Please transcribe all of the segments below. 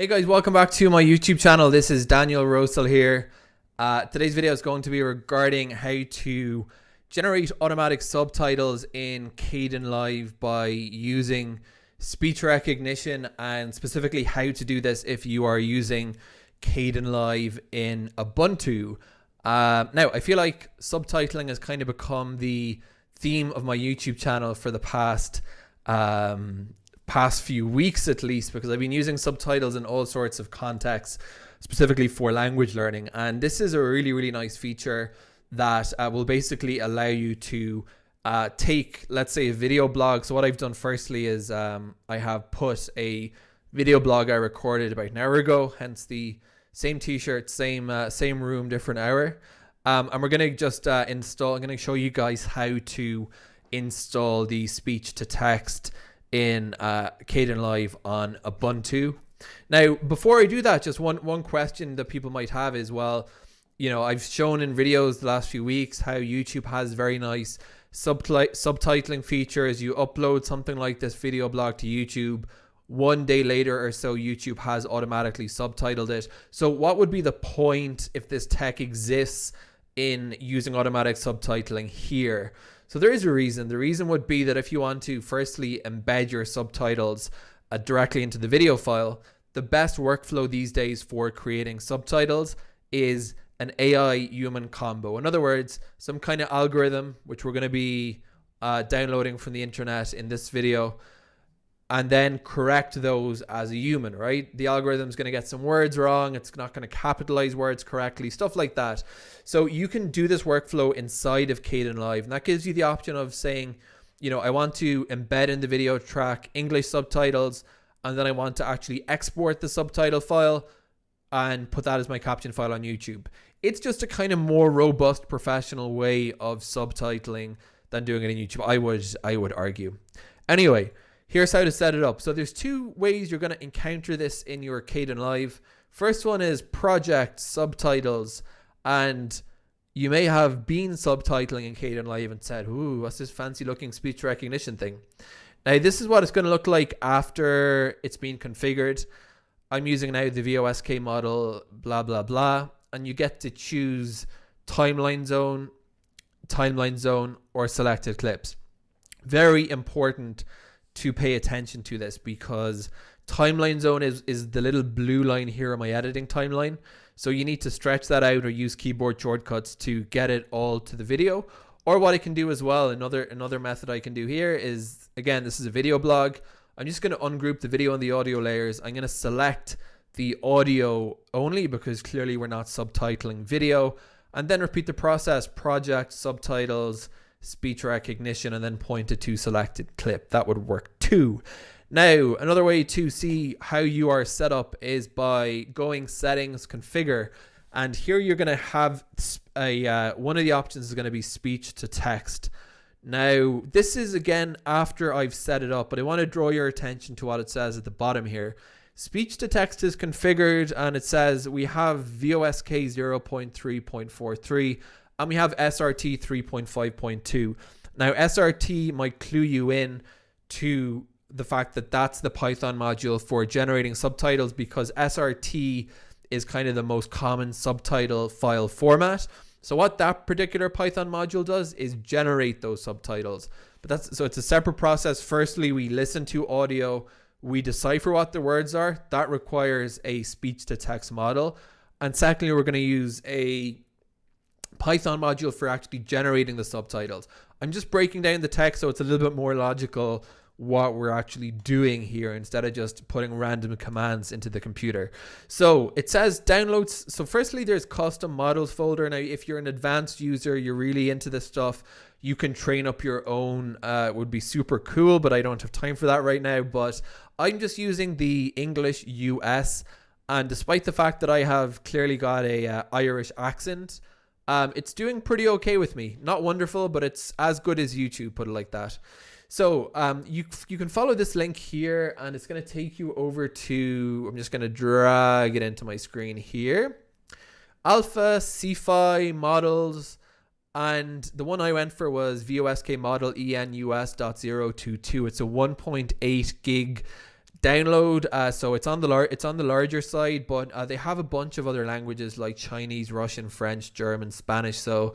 Hey guys, welcome back to my YouTube channel. This is Daniel Rosehill here. Uh, today's video is going to be regarding how to generate automatic subtitles in Kdenlive by using speech recognition and specifically how to do this if you are using Kdenlive in Ubuntu. Uh, now, I feel like subtitling has kind of become the theme of my YouTube channel for the past um, past few weeks at least because I've been using subtitles in all sorts of contexts specifically for language learning. And this is a really really nice feature that uh, will basically allow you to uh, take let's say a video blog. So what I've done firstly is um, I have put a video blog I recorded about an hour ago hence the same t-shirt same uh, same room different hour. Um, and we're gonna just uh, install I'm gonna show you guys how to install the speech to text in uh, Kdenlive on Ubuntu. Now, before I do that, just one one question that people might have is, well, you know, I've shown in videos the last few weeks how YouTube has very nice subtitling features. You upload something like this video blog to YouTube. One day later or so, YouTube has automatically subtitled it. So, what would be the point if this tech exists in using automatic subtitling here? So there is a reason. The reason would be that if you want to firstly embed your subtitles uh, directly into the video file, the best workflow these days for creating subtitles is an AI human combo. In other words, some kind of algorithm, which we're going to be uh, downloading from the internet in this video, and then correct those as a human, right? The algorithm's going to get some words wrong. It's not going to capitalize words correctly, stuff like that. So you can do this workflow inside of Kdenlive, and that gives you the option of saying, you know, I want to embed in the video track English subtitles, and then I want to actually export the subtitle file and put that as my caption file on YouTube. It's just a kind of more robust professional way of subtitling than doing it in YouTube. I would I would argue. Anyway, Here's how to set it up. So there's two ways you're going to encounter this in your Kdenlive. First one is project subtitles. And you may have been subtitling in Kdenlive and said, ooh, what's this fancy looking speech recognition thing? Now, this is what it's going to look like after it's been configured. I'm using now the VOSK model, blah, blah, blah. And you get to choose timeline zone, timeline zone, or selected clips. Very important to pay attention to this because timeline zone is, is the little blue line here on my editing timeline. So you need to stretch that out or use keyboard shortcuts to get it all to the video. Or what I can do as well, another another method I can do here is, again, this is a video blog. I'm just going to ungroup the video and the audio layers. I'm going to select the audio only because clearly we're not subtitling video. And then repeat the process, project, subtitles, speech recognition and then point it to selected clip. That would work too. Now, another way to see how you are set up is by going settings, configure, and here you're going to have a uh, one of the options is going to be speech to text. Now, this is again after I've set it up, but I want to draw your attention to what it says at the bottom here. Speech to text is configured and it says we have VOSK 0.3.43 and we have SRT 3.5.2. Now, SRT might clue you in to the fact that that's the Python module for generating subtitles because SRT is kind of the most common subtitle file format. So what that particular Python module does is generate those subtitles. But that's so it's a separate process. Firstly, we listen to audio, we decipher what the words are. That requires a speech to text model. And secondly, we're going to use a Python module for actually generating the subtitles. I'm just breaking down the text so it's a little bit more logical what we're actually doing here instead of just putting random commands into the computer. So it says downloads. So firstly, there's custom models folder. Now, if you're an advanced user, you're really into this stuff, you can train up your own. Uh, it would be super cool, but I don't have time for that right now. But I'm just using the English US. And despite the fact that I have clearly got a uh, Irish accent, um, it's doing pretty okay with me. Not wonderful, but it's as good as YouTube, put it like that. So um, you, you can follow this link here and it's going to take you over to, I'm just going to drag it into my screen here. Alpha Cephei, models, and the one I went for was VOSK model ENUS.022. It's a 1.8 gig download. Uh, so it's on the lar- it's on the larger side, but uh, they have a bunch of other languages like Chinese, Russian, French, German, Spanish. So,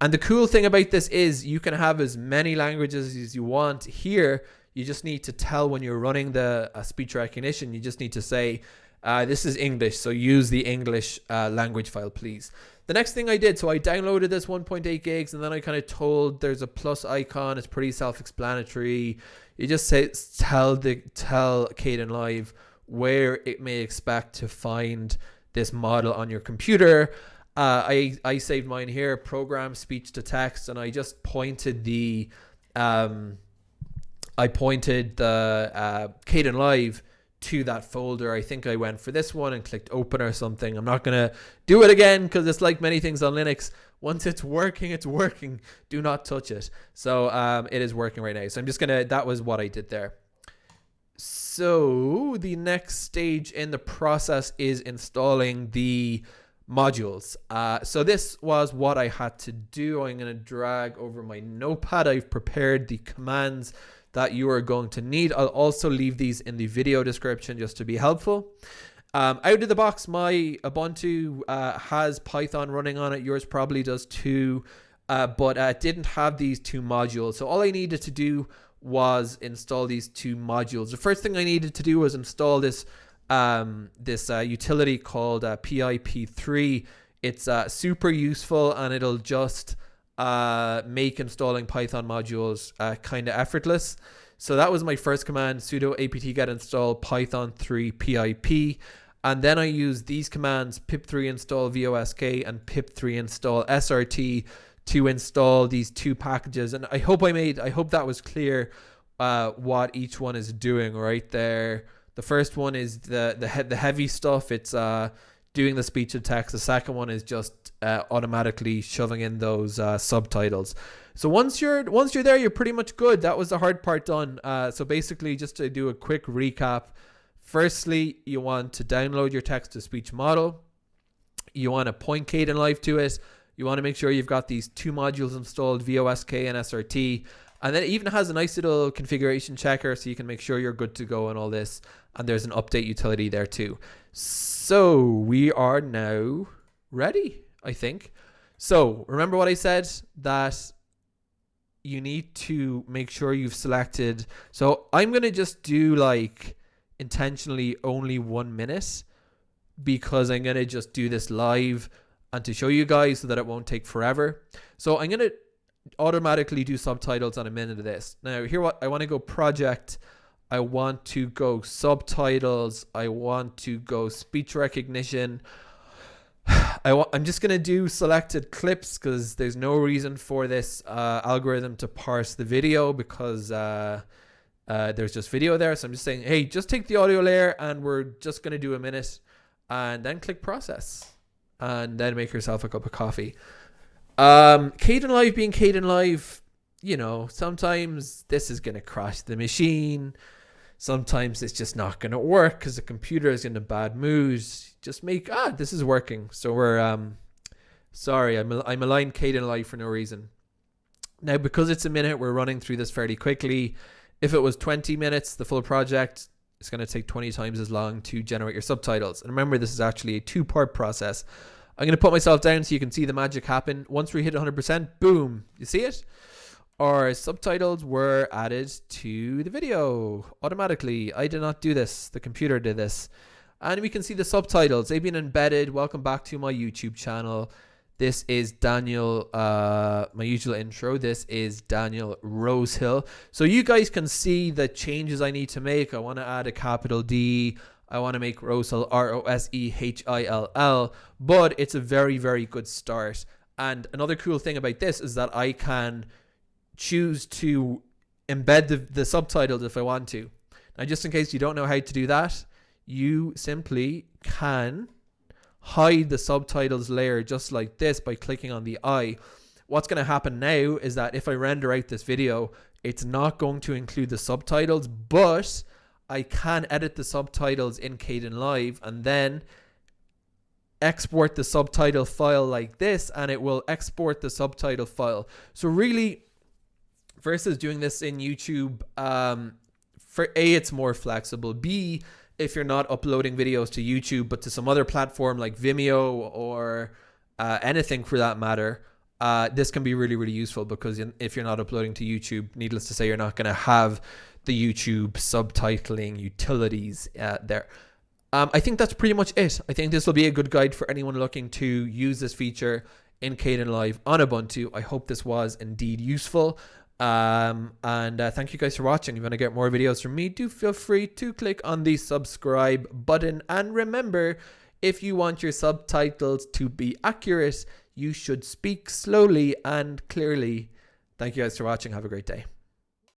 and the cool thing about this is you can have as many languages as you want here. You just need to tell when you're running the uh, speech recognition. You just need to say, uh, "This is English, so use the English uh, language file, please." The next thing I did, so I downloaded this 1.8 gigs, and then I kind of told there's a plus icon. It's pretty self-explanatory you just say tell the tell Caden Kdenlive where it may expect to find this model on your computer. Uh, I I saved mine here, program speech to text, and I just pointed the um, I pointed the uh, Kdenlive to that folder. I think I went for this one and clicked open or something. I'm not gonna do it again because it's like many things on Linux. Once it's working, it's working. Do not touch it. So um, it is working right now. So I'm just gonna. That was what I did there. So the next stage in the process is installing the modules. Uh, so this was what I had to do. I'm going to drag over my notepad. I've prepared the commands that you are going to need. I'll also leave these in the video description just to be helpful. Um, out of the box, my Ubuntu uh, has Python running on it. Yours probably does too, uh, but uh, didn't have these two modules. So all I needed to do was install these two modules. The first thing I needed to do was install this um, this uh, utility called uh, PIP3. It's uh, super useful and it'll just uh, make installing Python modules uh, kind of effortless. So that was my first command, sudo apt get install python 3 pip. And then I use these commands, pip3 install vosk and pip3 install srt to install these two packages. And I hope I made, I hope that was clear uh, what each one is doing right there. The first one is the the, he the heavy stuff. It's uh, doing the speech to text. The second one is just uh, automatically shoving in those uh, subtitles. So once you're once you're there, you're pretty much good. That was the hard part done. Uh, so basically, just to do a quick recap. Firstly, you want to download your text to speech model. You want to point Kdenlive to it. You want to make sure you've got these two modules installed, VOSK and SRT. And then it even has a nice little configuration checker so you can make sure you're good to go and all this. And there's an update utility there too. So we are now ready, I think. So remember what I said that you need to make sure you've selected. So I'm going to just do like intentionally only one minute because I'm going to just do this live and to show you guys so that it won't take forever. So I'm going to automatically do subtitles on a minute of this. Now here what I want to go project. I want to go subtitles. I want to go speech recognition. I want, I'm just going to do selected clips because there's no reason for this uh, algorithm to parse the video because uh, uh, there's just video there. So I'm just saying, hey, just take the audio layer and we're just going to do a minute and then click process and then make yourself a cup of coffee. Um, Kdenlive being Caden Kdenlive, you know, sometimes this is going to crash the machine. Sometimes it's just not going to work because the computer is in a bad mood. Just make, ah, this is working. So we're, um, sorry, I'm, I'm aligned Kdenlive for no reason. Now, because it's a minute, we're running through this fairly quickly. If it was 20 minutes, the full project, it's going to take 20 times as long to generate your subtitles. And remember, this is actually a two part process. I'm going to put myself down so you can see the magic happen. Once we hit 100%, boom, you see it? Our subtitles were added to the video automatically. I did not do this. The computer did this. And we can see the subtitles. They've been embedded. Welcome back to my YouTube channel. This is Daniel, uh, my usual intro. This is Daniel Rosehill. So you guys can see the changes I need to make. I want to add a capital D. I want to make Rosehill R O S E H I L L, but it's a very, very good start. And another cool thing about this is that I can choose to embed the, the subtitles if I want to. Now, just in case you don't know how to do that, you simply can hide the subtitles layer just like this by clicking on the eye. What's going to happen now is that if I render out this video, it's not going to include the subtitles, but I can edit the subtitles in Kdenlive and then export the subtitle file like this and it will export the subtitle file. So really versus doing this in YouTube, um, for A, it's more flexible. B, if you're not uploading videos to YouTube, but to some other platform like Vimeo or uh, anything for that matter, uh, this can be really, really useful because if you're not uploading to YouTube, needless to say, you're not going to have the YouTube subtitling utilities uh, there. Um, I think that's pretty much it. I think this will be a good guide for anyone looking to use this feature in Kdenlive on Ubuntu. I hope this was indeed useful. Um, and uh, thank you guys for watching. If you want to get more videos from me, do feel free to click on the subscribe button. And remember, if you want your subtitles to be accurate, you should speak slowly and clearly. Thank you guys for watching. Have a great day.